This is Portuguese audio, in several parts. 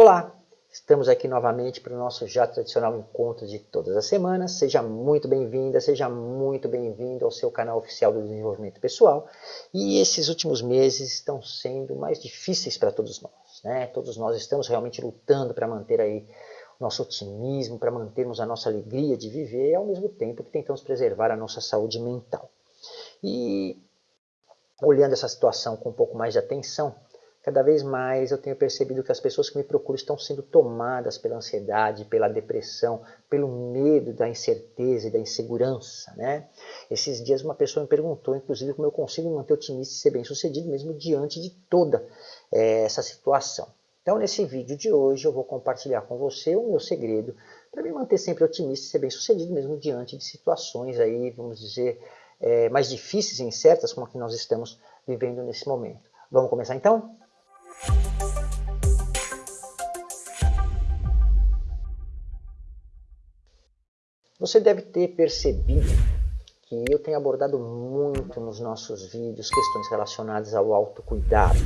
Olá, estamos aqui novamente para o nosso já tradicional encontro de todas as semanas. Seja muito bem-vinda, seja muito bem-vindo ao seu canal oficial do desenvolvimento pessoal. E esses últimos meses estão sendo mais difíceis para todos nós. Né? Todos nós estamos realmente lutando para manter aí o nosso otimismo, para mantermos a nossa alegria de viver, e ao mesmo tempo que tentamos preservar a nossa saúde mental. E olhando essa situação com um pouco mais de atenção, cada vez mais eu tenho percebido que as pessoas que me procuram estão sendo tomadas pela ansiedade, pela depressão, pelo medo da incerteza e da insegurança. Né? Esses dias uma pessoa me perguntou, inclusive, como eu consigo manter otimista e ser bem sucedido mesmo diante de toda é, essa situação. Então, nesse vídeo de hoje, eu vou compartilhar com você o meu segredo para me manter sempre otimista e ser bem sucedido mesmo diante de situações aí, vamos dizer, é, mais difíceis e incertas como a que nós estamos vivendo nesse momento. Vamos começar então? Você deve ter percebido que eu tenho abordado muito nos nossos vídeos questões relacionadas ao autocuidado.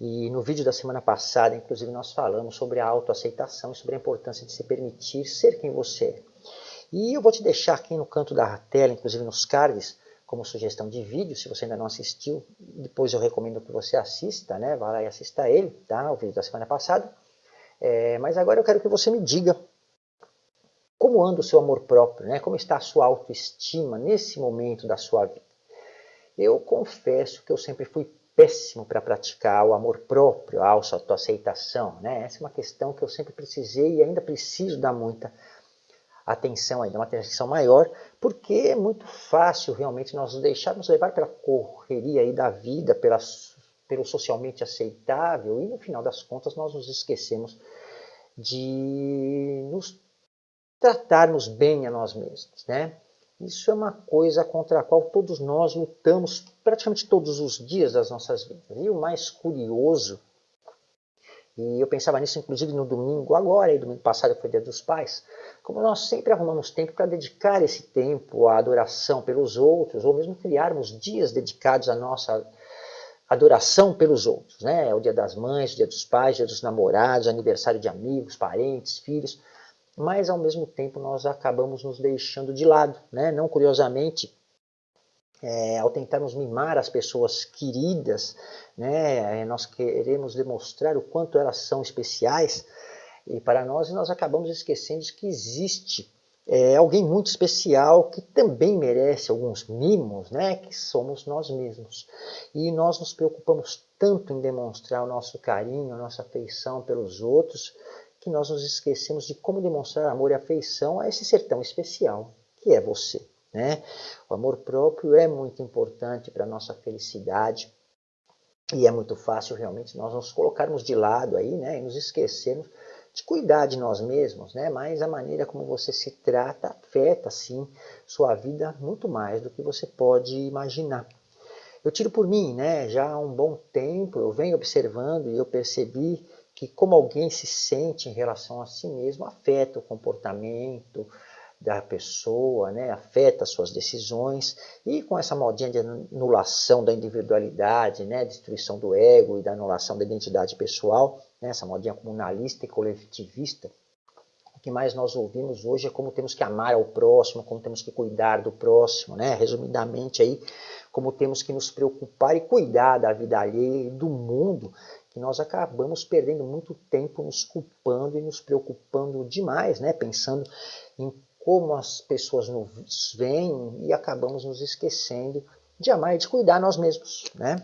E no vídeo da semana passada, inclusive, nós falamos sobre a autoaceitação e sobre a importância de se permitir ser quem você é. E eu vou te deixar aqui no canto da tela, inclusive nos cards, como sugestão de vídeo, se você ainda não assistiu, depois eu recomendo que você assista, né? Vá lá e assista ele, tá? O vídeo da semana passada. É, mas agora eu quero que você me diga como anda o seu amor próprio, né? Como está a sua autoestima nesse momento da sua vida. Eu confesso que eu sempre fui péssimo para praticar o amor próprio, a autoaceitação, né? Essa é uma questão que eu sempre precisei e ainda preciso dar muita atenção ainda, uma atenção maior, porque é muito fácil realmente nós nos deixarmos levar pela correria aí da vida, pela, pelo socialmente aceitável, e no final das contas nós nos esquecemos de nos tratarmos bem a nós mesmos, né? Isso é uma coisa contra a qual todos nós lutamos praticamente todos os dias das nossas vidas. E o mais curioso, e eu pensava nisso inclusive no domingo, agora, e domingo passado foi dia dos pais, como nós sempre arrumamos tempo para dedicar esse tempo à adoração pelos outros, ou mesmo criarmos dias dedicados à nossa adoração pelos outros, né? O dia das mães, o dia dos pais, o dia dos namorados, aniversário de amigos, parentes, filhos, mas ao mesmo tempo nós acabamos nos deixando de lado, né? Não curiosamente, é, ao tentarmos mimar as pessoas queridas, né? Nós queremos demonstrar o quanto elas são especiais, e para nós, nós acabamos esquecendo que existe é, alguém muito especial que também merece alguns mimos, né, que somos nós mesmos. E nós nos preocupamos tanto em demonstrar o nosso carinho, a nossa afeição pelos outros, que nós nos esquecemos de como demonstrar amor e afeição a esse ser tão especial, que é você. Né? O amor próprio é muito importante para a nossa felicidade, e é muito fácil realmente nós nos colocarmos de lado aí, né, e nos esquecermos de cuidar de nós mesmos, né? mas a maneira como você se trata afeta, sim, sua vida muito mais do que você pode imaginar. Eu tiro por mim, né? já há um bom tempo, eu venho observando e eu percebi que como alguém se sente em relação a si mesmo afeta o comportamento, da pessoa, né, afeta suas decisões e com essa modinha de anulação da individualidade, né, destruição do ego e da anulação da identidade pessoal, né, essa modinha comunalista e coletivista, o que mais nós ouvimos hoje é como temos que amar ao próximo, como temos que cuidar do próximo, né, resumidamente aí, como temos que nos preocupar e cuidar da vida alheia e do mundo, que nós acabamos perdendo muito tempo nos culpando e nos preocupando demais, né, pensando em como as pessoas nos veem e acabamos nos esquecendo de amar e de cuidar nós mesmos. Né?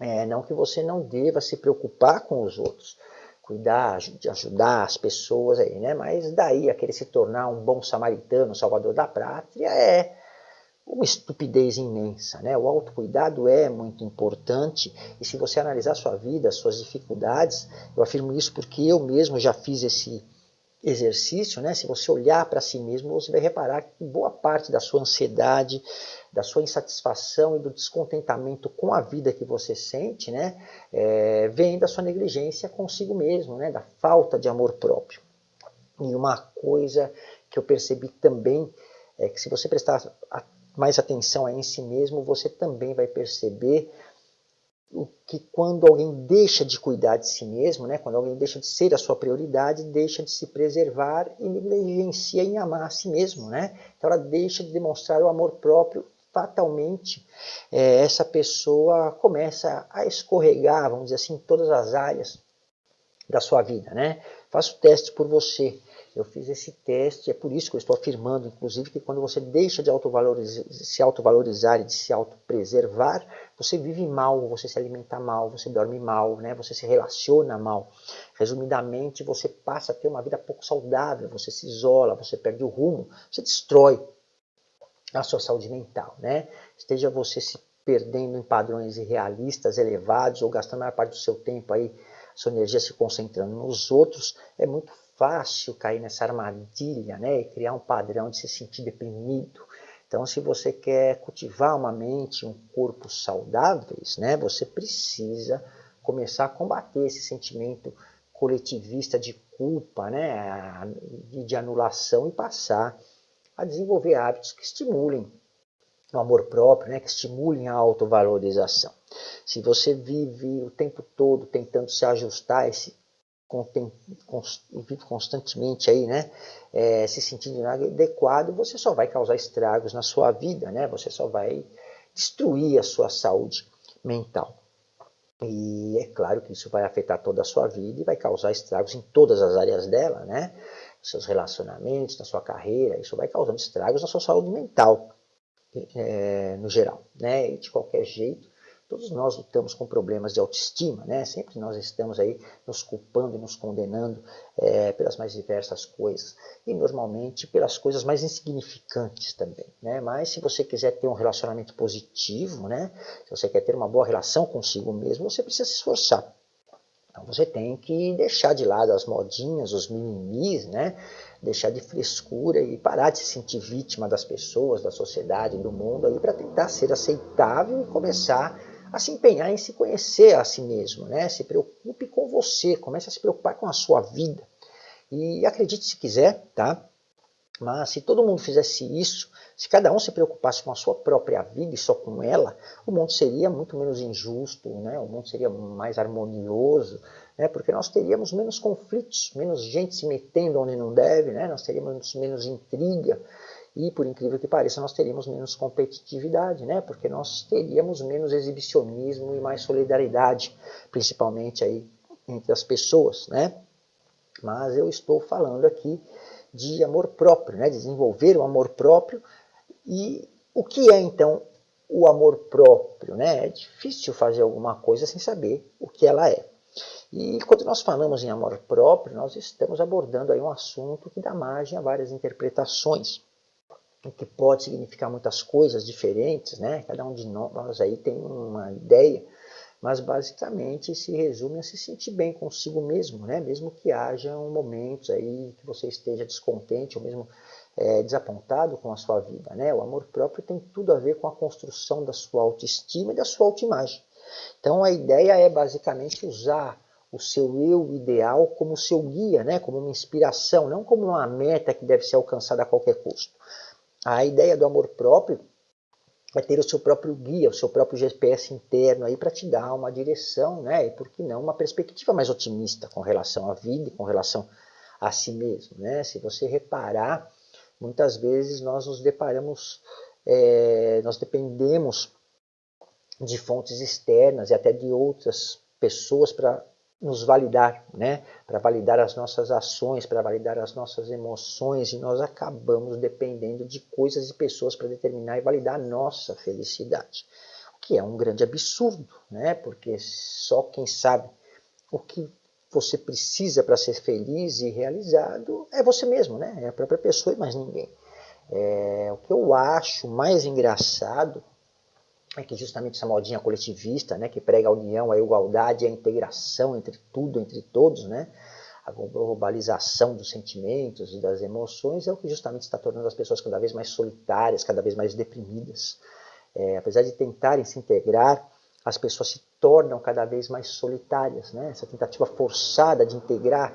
É, não que você não deva se preocupar com os outros, cuidar, de ajudar as pessoas aí, né? Mas daí a querer se tornar um bom samaritano, salvador da pátria, é uma estupidez imensa, né? O autocuidado é muito importante e se você analisar sua vida, suas dificuldades, eu afirmo isso porque eu mesmo já fiz esse exercício, né, se você olhar para si mesmo, você vai reparar que boa parte da sua ansiedade, da sua insatisfação e do descontentamento com a vida que você sente, né, é, vem da sua negligência consigo mesmo, né, da falta de amor próprio. E uma coisa que eu percebi também é que se você prestar mais atenção em si mesmo, você também vai perceber o que quando alguém deixa de cuidar de si mesmo, né, quando alguém deixa de ser a sua prioridade, deixa de se preservar e negligencia em amar a si mesmo. Né? Então ela deixa de demonstrar o amor próprio, fatalmente é, essa pessoa começa a escorregar, vamos dizer assim, em todas as áreas da sua vida. Né? Faça o teste por você. Eu fiz esse teste, é por isso que eu estou afirmando, inclusive, que quando você deixa de autovalorizar, se autovalorizar e de se autopreservar, você vive mal, você se alimenta mal, você dorme mal, né? você se relaciona mal. Resumidamente, você passa a ter uma vida pouco saudável, você se isola, você perde o rumo, você destrói a sua saúde mental. Né? Esteja você se perdendo em padrões irrealistas, elevados, ou gastando a maior parte do seu tempo aí, sua energia se concentrando nos outros, é muito fácil cair nessa armadilha né, e criar um padrão de se sentir deprimido. Então, se você quer cultivar uma mente, um corpo saudáveis, né, você precisa começar a combater esse sentimento coletivista de culpa, né, de anulação e passar a desenvolver hábitos que estimulem o amor próprio, né, que estimulem a autovalorização. Se você vive o tempo todo tentando se ajustar a esse vive constantemente aí, né, é, se sentindo inadequado, você só vai causar estragos na sua vida, né, você só vai destruir a sua saúde mental. E é claro que isso vai afetar toda a sua vida e vai causar estragos em todas as áreas dela, né, seus relacionamentos, na sua carreira, isso vai causando estragos na sua saúde mental, é, no geral, né, e de qualquer jeito, Todos nós lutamos com problemas de autoestima, né? Sempre nós estamos aí nos culpando e nos condenando é, pelas mais diversas coisas. E normalmente pelas coisas mais insignificantes também, né? Mas se você quiser ter um relacionamento positivo, né? Se você quer ter uma boa relação consigo mesmo, você precisa se esforçar. Então você tem que deixar de lado as modinhas, os mimimis, né? deixar de frescura e parar de se sentir vítima das pessoas, da sociedade, do mundo para tentar ser aceitável e começar a se empenhar em se conhecer a si mesmo, né? Se preocupe com você, comece a se preocupar com a sua vida. E acredite se quiser, tá? Mas se todo mundo fizesse isso, se cada um se preocupasse com a sua própria vida e só com ela, o mundo seria muito menos injusto, né? o mundo seria mais harmonioso, né? porque nós teríamos menos conflitos, menos gente se metendo onde não deve, né? nós teríamos menos intriga, e, por incrível que pareça, nós teríamos menos competitividade, né? porque nós teríamos menos exibicionismo e mais solidariedade, principalmente aí entre as pessoas. Né? Mas eu estou falando aqui de amor próprio, né? desenvolver o amor próprio. E o que é, então, o amor próprio? Né? É difícil fazer alguma coisa sem saber o que ela é. E quando nós falamos em amor próprio, nós estamos abordando aí um assunto que dá margem a várias interpretações que pode significar muitas coisas diferentes, né? Cada um de nós aí tem uma ideia, mas basicamente se resume a se sentir bem consigo mesmo, né? Mesmo que haja momentos aí que você esteja descontente ou mesmo é, desapontado com a sua vida, né? O amor próprio tem tudo a ver com a construção da sua autoestima e da sua autoimagem. Então a ideia é basicamente usar o seu eu ideal como seu guia, né? Como uma inspiração, não como uma meta que deve ser alcançada a qualquer custo. A ideia do amor próprio é ter o seu próprio guia, o seu próprio GPS interno aí para te dar uma direção, né? E por que não uma perspectiva mais otimista com relação à vida e com relação a si mesmo, né? Se você reparar, muitas vezes nós nos deparamos, é, nós dependemos de fontes externas e até de outras pessoas para nos validar, né? para validar as nossas ações, para validar as nossas emoções, e nós acabamos dependendo de coisas e pessoas para determinar e validar a nossa felicidade. O que é um grande absurdo, né? porque só quem sabe o que você precisa para ser feliz e realizado é você mesmo, né? é a própria pessoa e mais ninguém. É, o que eu acho mais engraçado é que justamente essa modinha coletivista, né, que prega a união, a igualdade, a integração entre tudo, entre todos, né, a globalização dos sentimentos e das emoções é o que justamente está tornando as pessoas cada vez mais solitárias, cada vez mais deprimidas. É, apesar de tentarem se integrar, as pessoas se tornam cada vez mais solitárias. Né? Essa tentativa forçada de integrar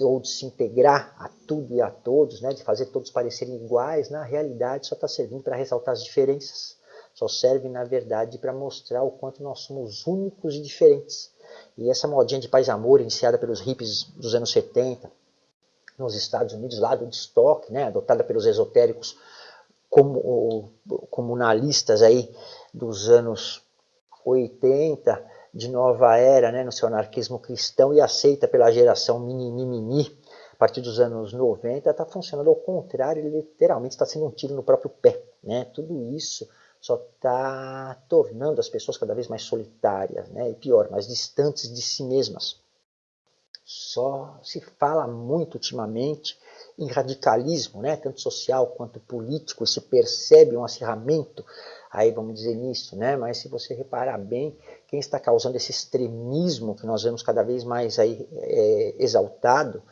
ou de se integrar a tudo e a todos, né? de fazer todos parecerem iguais, na realidade só está servindo para ressaltar as diferenças só serve, na verdade, para mostrar o quanto nós somos únicos e diferentes. E essa modinha de paz e amor, iniciada pelos hippies dos anos 70, nos Estados Unidos, lá do Woodstock, né, adotada pelos esotéricos comunalistas aí dos anos 80, de nova era, né, no seu anarquismo cristão, e aceita pela geração mini a partir dos anos 90, está funcionando ao contrário, ele literalmente está sendo um tiro no próprio pé. Né? Tudo isso só está tornando as pessoas cada vez mais solitárias, né? e pior, mais distantes de si mesmas. Só se fala muito ultimamente em radicalismo, né? tanto social quanto político, e se percebe um acirramento, aí vamos dizer nisso, né? mas se você reparar bem, quem está causando esse extremismo que nós vemos cada vez mais aí, é, exaltado,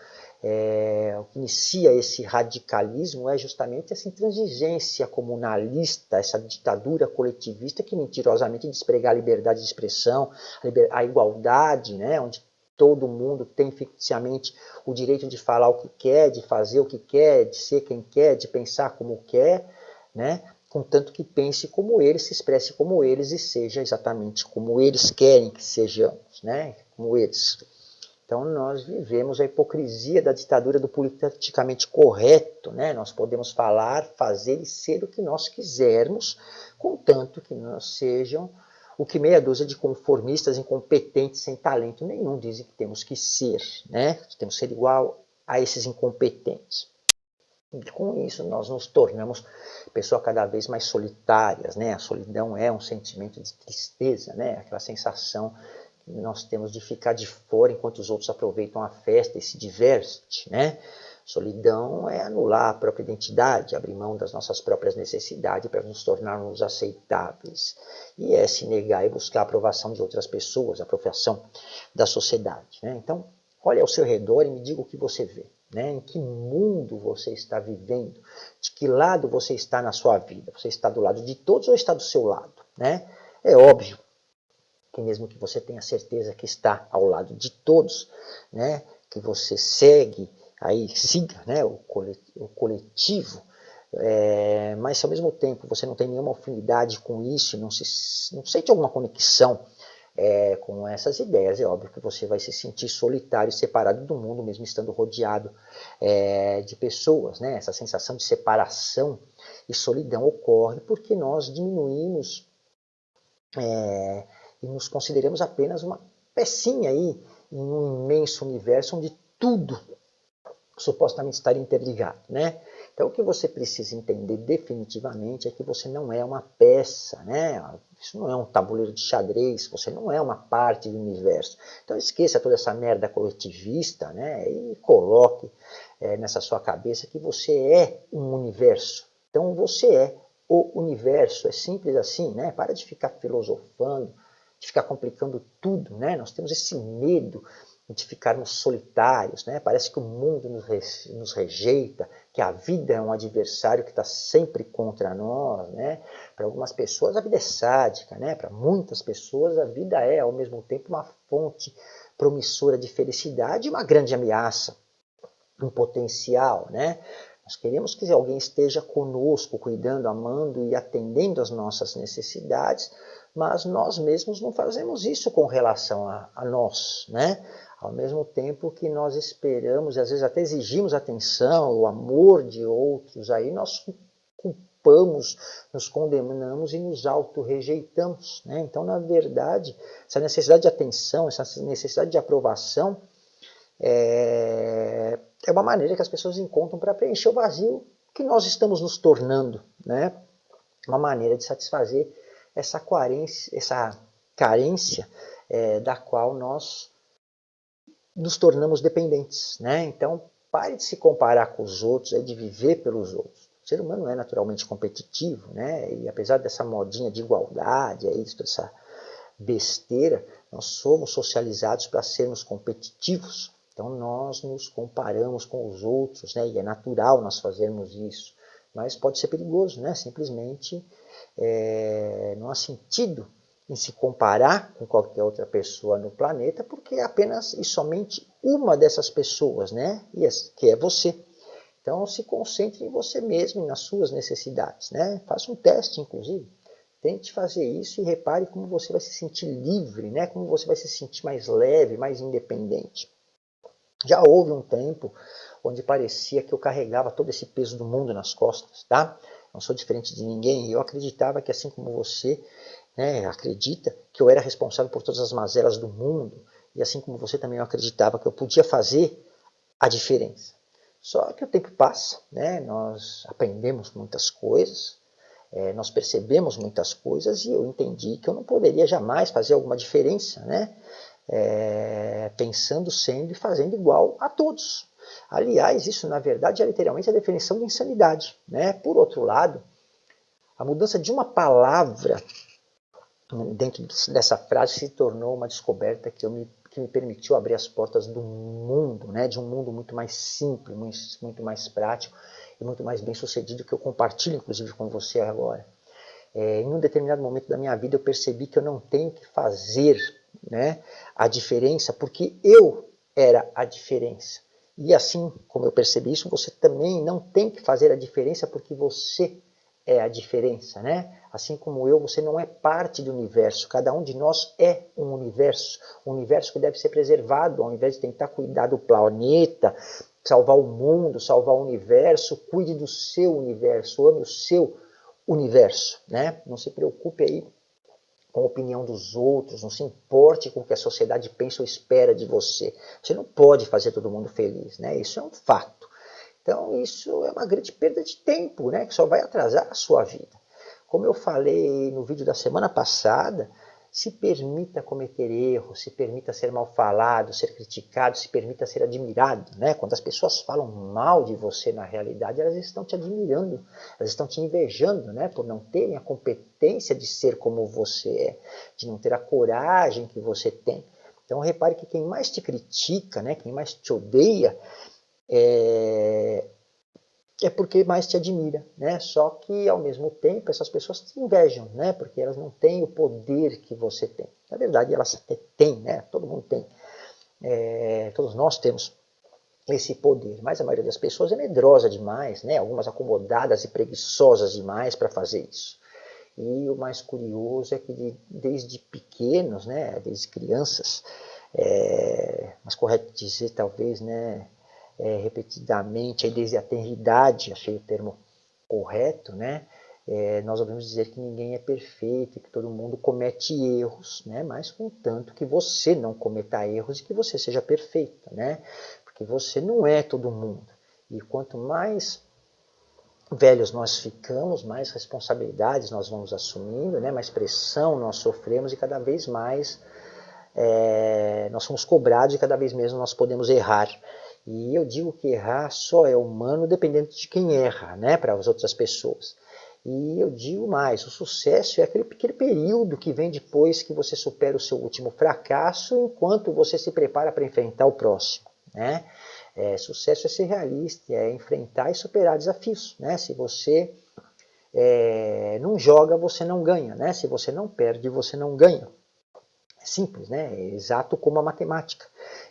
é, o que inicia esse radicalismo é justamente essa intransigência comunalista, essa ditadura coletivista que mentirosamente desprega a liberdade de expressão, a, liber, a igualdade, né, onde todo mundo tem ficticiamente o direito de falar o que quer, de fazer o que quer, de ser quem quer, de pensar como quer, né? contanto que pense como eles, se expresse como eles e seja exatamente como eles querem que sejamos, né? como eles. Então nós vivemos a hipocrisia da ditadura do politicamente correto, né? Nós podemos falar, fazer e ser o que nós quisermos, contanto que nós sejam o que meia dúzia de conformistas incompetentes sem talento nenhum dizem que temos que ser, né? Temos que ser igual a esses incompetentes. E com isso nós nos tornamos pessoas cada vez mais solitárias, né? A solidão é um sentimento de tristeza, né? Aquela sensação nós temos de ficar de fora enquanto os outros aproveitam a festa e se divertem, né? Solidão é anular a própria identidade, abrir mão das nossas próprias necessidades para nos tornarmos aceitáveis. E é se negar e buscar a aprovação de outras pessoas, a aprovação da sociedade. Né? Então, olhe ao seu redor e me diga o que você vê. Né? Em que mundo você está vivendo? De que lado você está na sua vida? Você está do lado de todos ou está do seu lado? Né? É óbvio que mesmo que você tenha certeza que está ao lado de todos, né, que você segue, aí siga né, o coletivo, é, mas ao mesmo tempo você não tem nenhuma afinidade com isso, não, se, não sente alguma conexão é, com essas ideias, é óbvio que você vai se sentir solitário, separado do mundo, mesmo estando rodeado é, de pessoas. Né? Essa sensação de separação e solidão ocorre porque nós diminuímos é, e nos consideramos apenas uma pecinha aí em um imenso universo onde tudo supostamente está interligado, né? Então o que você precisa entender definitivamente é que você não é uma peça, né? Isso não é um tabuleiro de xadrez, você não é uma parte do universo. Então esqueça toda essa merda coletivista, né? E coloque é, nessa sua cabeça que você é um universo. Então você é o universo, é simples assim, né? Para de ficar filosofando, ficar complicando tudo, né? Nós temos esse medo de ficarmos solitários, né? Parece que o mundo nos, re, nos rejeita, que a vida é um adversário que está sempre contra nós, né? Para algumas pessoas a vida é sádica, né? Para muitas pessoas a vida é ao mesmo tempo uma fonte promissora de felicidade e uma grande ameaça, um potencial, né? Nós queremos que alguém esteja conosco, cuidando, amando e atendendo às nossas necessidades, mas nós mesmos não fazemos isso com relação a, a nós, né? Ao mesmo tempo que nós esperamos, e às vezes até exigimos atenção, o amor de outros, aí nós culpamos, nos condenamos e nos auto-rejeitamos. Né? Então, na verdade, essa necessidade de atenção, essa necessidade de aprovação, é, é uma maneira que as pessoas encontram para preencher o vazio que nós estamos nos tornando. Né? Uma maneira de satisfazer essa carência, essa carência é, da qual nós nos tornamos dependentes. Né? Então, pare de se comparar com os outros, é de viver pelos outros. O ser humano é naturalmente competitivo, né? e apesar dessa modinha de igualdade, é isso, essa besteira, nós somos socializados para sermos competitivos. Então nós nos comparamos com os outros, né? e é natural nós fazermos isso. Mas pode ser perigoso, né? simplesmente é, não há sentido em se comparar com qualquer outra pessoa no planeta, porque é apenas e somente uma dessas pessoas, né? que é você. Então se concentre em você mesmo e nas suas necessidades. Né? Faça um teste, inclusive. Tente fazer isso e repare como você vai se sentir livre, né? como você vai se sentir mais leve, mais independente. Já houve um tempo onde parecia que eu carregava todo esse peso do mundo nas costas, tá? Não sou diferente de ninguém. Eu acreditava que assim como você né, acredita que eu era responsável por todas as mazelas do mundo, e assim como você também eu acreditava que eu podia fazer a diferença. Só que o tempo passa, né? nós aprendemos muitas coisas, é, nós percebemos muitas coisas e eu entendi que eu não poderia jamais fazer alguma diferença, né? É, pensando, sendo e fazendo igual a todos. Aliás, isso na verdade é literalmente a definição de insanidade. Né? Por outro lado, a mudança de uma palavra dentro dessa frase se tornou uma descoberta que, me, que me permitiu abrir as portas do mundo, né? de um mundo muito mais simples, muito, muito mais prático e muito mais bem sucedido que eu compartilho inclusive com você agora. É, em um determinado momento da minha vida eu percebi que eu não tenho que fazer né, a diferença porque eu era a diferença. E assim como eu percebi isso, você também não tem que fazer a diferença porque você é a diferença, né? Assim como eu, você não é parte do universo. Cada um de nós é um universo. Um universo que deve ser preservado, ao invés de tentar cuidar do planeta, salvar o mundo, salvar o universo, cuide do seu universo, ame o seu universo, né? Não se preocupe aí com a opinião dos outros, não se importe com o que a sociedade pensa ou espera de você. Você não pode fazer todo mundo feliz, né? Isso é um fato. Então isso é uma grande perda de tempo, né? Que só vai atrasar a sua vida. Como eu falei no vídeo da semana passada, se permita cometer erros, se permita ser mal falado, ser criticado, se permita ser admirado. Né? Quando as pessoas falam mal de você na realidade, elas estão te admirando, elas estão te invejando né? por não terem a competência de ser como você é, de não ter a coragem que você tem. Então repare que quem mais te critica, né? quem mais te odeia, é, é porque mais te admira, né? Só que ao mesmo tempo essas pessoas te invejam, né? Porque elas não têm o poder que você tem. Na verdade elas até têm, né? Todo mundo tem, é, todos nós temos esse poder, mas a maioria das pessoas é medrosa demais, né? Algumas acomodadas e preguiçosas demais para fazer isso. E o mais curioso é que de, desde pequenos, né? Desde crianças, é, mas correto dizer talvez, né? É, repetidamente, desde a tenridade, achei o termo correto, né? É, nós ouvimos dizer que ninguém é perfeito, que todo mundo comete erros, né? mas contanto que você não cometa erros e que você seja perfeita, né? porque você não é todo mundo. E quanto mais velhos nós ficamos, mais responsabilidades nós vamos assumindo, né? mais pressão nós sofremos e cada vez mais é, nós somos cobrados e cada vez menos nós podemos errar. E eu digo que errar só é humano dependendo de quem erra, né, para as outras pessoas. E eu digo mais, o sucesso é aquele pequeno período que vem depois que você supera o seu último fracasso, enquanto você se prepara para enfrentar o próximo. Né? É, sucesso é ser realista, é enfrentar e superar desafios. Né? Se você é, não joga, você não ganha. Né? Se você não perde, você não ganha. É simples, né? é exato como a matemática.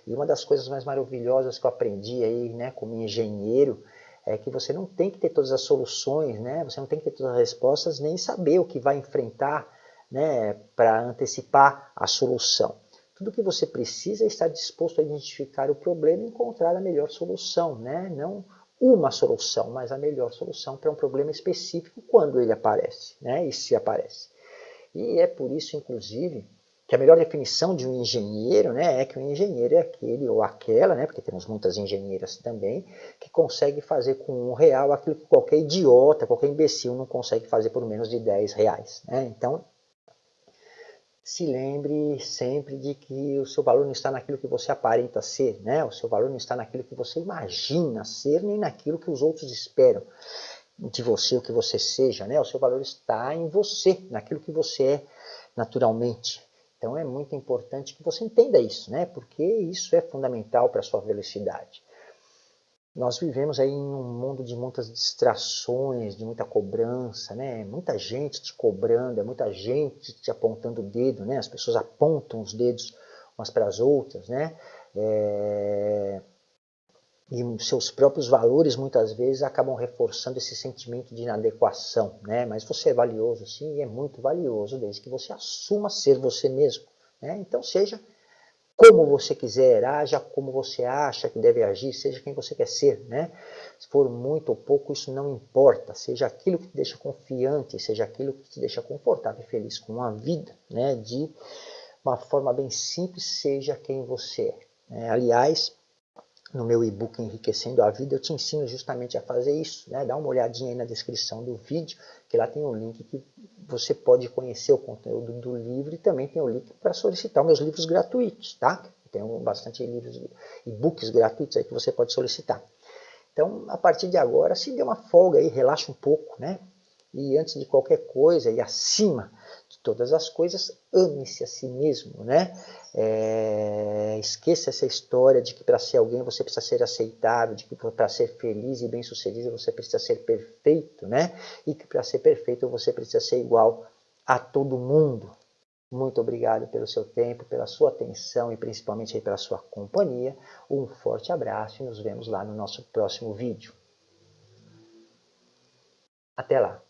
E uma das coisas mais maravilhosas que eu aprendi aí, né, como engenheiro, é que você não tem que ter todas as soluções, né? Você não tem que ter todas as respostas, nem saber o que vai enfrentar, né, para antecipar a solução. Tudo que você precisa é estar disposto a identificar o problema e encontrar a melhor solução, né? Não uma solução, mas a melhor solução para um problema específico quando ele aparece, né? E se aparece. E é por isso, inclusive, que a melhor definição de um engenheiro né, é que um engenheiro é aquele ou aquela, né, porque temos muitas engenheiras também, que consegue fazer com um real aquilo que qualquer idiota, qualquer imbecil não consegue fazer por menos de 10 reais. Né? Então, se lembre sempre de que o seu valor não está naquilo que você aparenta ser, né? o seu valor não está naquilo que você imagina ser, nem naquilo que os outros esperam de você, o que você seja. Né? O seu valor está em você, naquilo que você é naturalmente. Então é muito importante que você entenda isso, né? porque isso é fundamental para a sua velocidade. Nós vivemos aí em um mundo de muitas distrações, de muita cobrança, né? muita gente te cobrando, é muita gente te apontando o dedo, né? as pessoas apontam os dedos umas para as outras, né? É... e seus próprios valores muitas vezes acabam reforçando esse sentimento de inadequação, né? Mas você é valioso sim, e é muito valioso desde que você assuma ser você mesmo, né? Então seja como você quiser, haja como você acha que deve agir, seja quem você quer ser, né? Se for muito ou pouco, isso não importa. Seja aquilo que te deixa confiante, seja aquilo que te deixa confortável e feliz com a vida, né? De uma forma bem simples, seja quem você é. Aliás, no meu e-book Enriquecendo a Vida, eu te ensino justamente a fazer isso. Né? Dá uma olhadinha aí na descrição do vídeo, que lá tem um link que você pode conhecer o conteúdo do livro e também tem o link para solicitar meus livros gratuitos, tá? Tem bastante livros, e-books gratuitos aí que você pode solicitar. Então, a partir de agora, se dê uma folga aí, relaxa um pouco, né? E antes de qualquer coisa e acima de todas as coisas, ame-se a si mesmo, né? É, esqueça essa história de que para ser alguém você precisa ser aceitável, de que para ser feliz e bem sucedido você precisa ser perfeito, né? E que para ser perfeito você precisa ser igual a todo mundo. Muito obrigado pelo seu tempo, pela sua atenção e principalmente pela sua companhia. Um forte abraço e nos vemos lá no nosso próximo vídeo. Até lá!